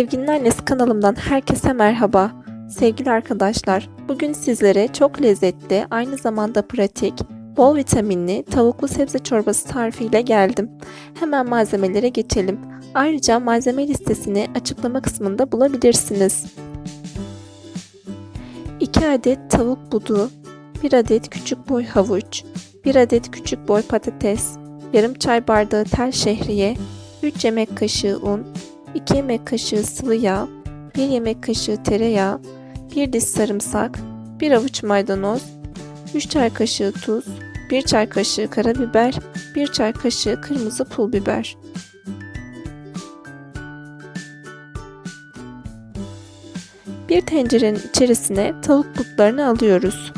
Sevginin Annesi kanalımdan herkese merhaba. Sevgili arkadaşlar, bugün sizlere çok lezzetli, aynı zamanda pratik, bol vitaminli tavuklu sebze çorbası tarifiyle geldim. Hemen malzemelere geçelim. Ayrıca malzeme listesini açıklama kısmında bulabilirsiniz. 2 adet tavuk budu, 1 adet küçük boy havuç, 1 adet küçük boy patates, yarım çay bardağı tel şehriye, 3 yemek kaşığı un, 2 yemek kaşığı sıvı yağ, 1 yemek kaşığı tereyağı, 1 diş sarımsak, 1 avuç maydanoz, 3 çay kaşığı tuz, 1 çay kaşığı karabiber, 1 çay kaşığı kırmızı pul biber. Bir tencerenin içerisine tavuk butlarını alıyoruz.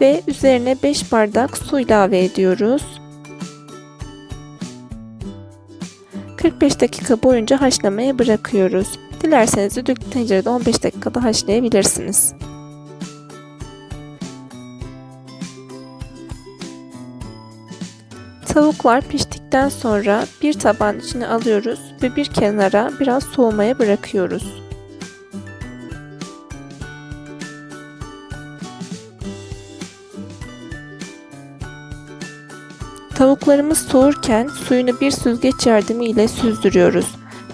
Ve üzerine 5 bardak su ilave ediyoruz. 45 dakika boyunca haşlamaya bırakıyoruz. Dilerseniz düdüklü tencerede 15 dakikada haşlayabilirsiniz. Tavuklar piştikten sonra bir tabağın içine alıyoruz ve bir kenara biraz soğumaya bırakıyoruz. Tavuklarımız soğurken suyunu bir süzgeç yardımıyla süzdürüyoruz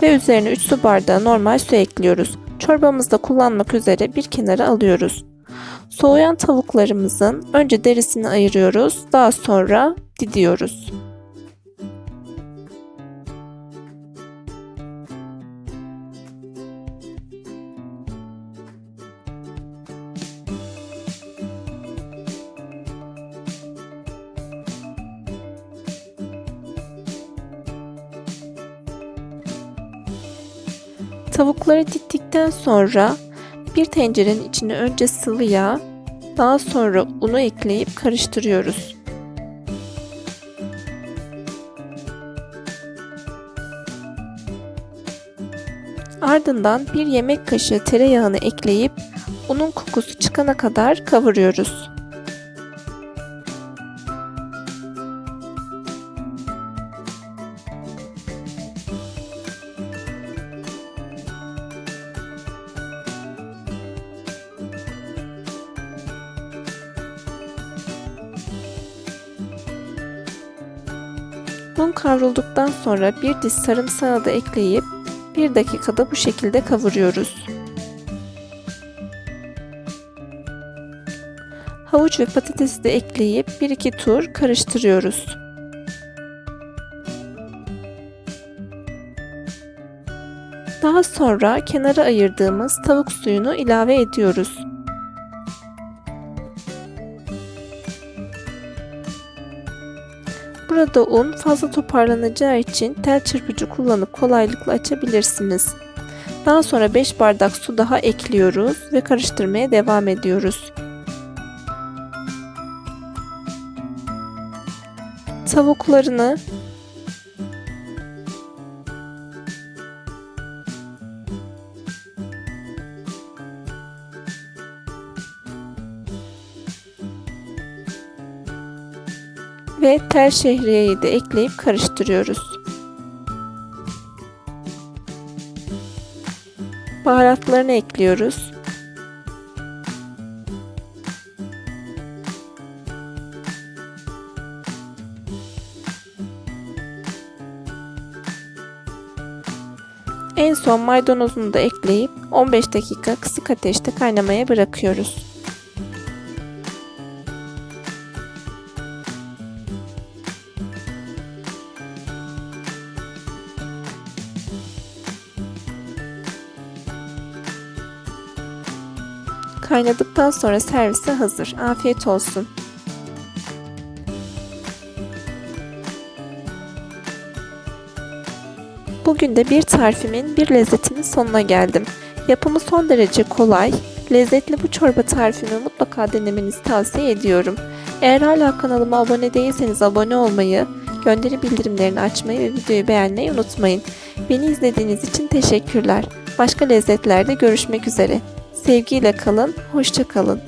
ve üzerine 3 su bardağı normal su ekliyoruz. Çorbamızda kullanmak üzere bir kenara alıyoruz. Soğuyan tavuklarımızın önce derisini ayırıyoruz, daha sonra didiyoruz. Tavukları dittikten sonra bir tencerenin içine önce sıvı yağ, daha sonra unu ekleyip karıştırıyoruz. Ardından bir yemek kaşığı tereyağını ekleyip unun kokusu çıkana kadar kavuruyoruz. Un kavrulduktan sonra bir diş sarımsağı da ekleyip 1 dakikada bu şekilde kavuruyoruz. Havuç ve patatesi de ekleyip 1-2 tur karıştırıyoruz. Daha sonra kenara ayırdığımız tavuk suyunu ilave ediyoruz. Burada un fazla toparlanacağı için tel çırpıcı kullanıp kolaylıkla açabilirsiniz. Daha sonra 5 bardak su daha ekliyoruz ve karıştırmaya devam ediyoruz. Tavuklarını ve tel şehriyeyi de ekleyip karıştırıyoruz. Baharatlarını ekliyoruz. En son maydanozunu da ekleyip 15 dakika kısık ateşte kaynamaya bırakıyoruz. Kaynadıktan sonra servise hazır. Afiyet olsun. Bugün de bir tarifimin bir lezzetinin sonuna geldim. Yapımı son derece kolay, lezzetli bu çorba tarifimi mutlaka denemenizi tavsiye ediyorum. Eğer hala kanalıma abone değilseniz abone olmayı, gönderi bildirimlerini açmayı ve videoyu beğenmeyi unutmayın. Beni izlediğiniz için teşekkürler. Başka lezzetlerde görüşmek üzere. Sevgiyle kalın, hoşça kalın.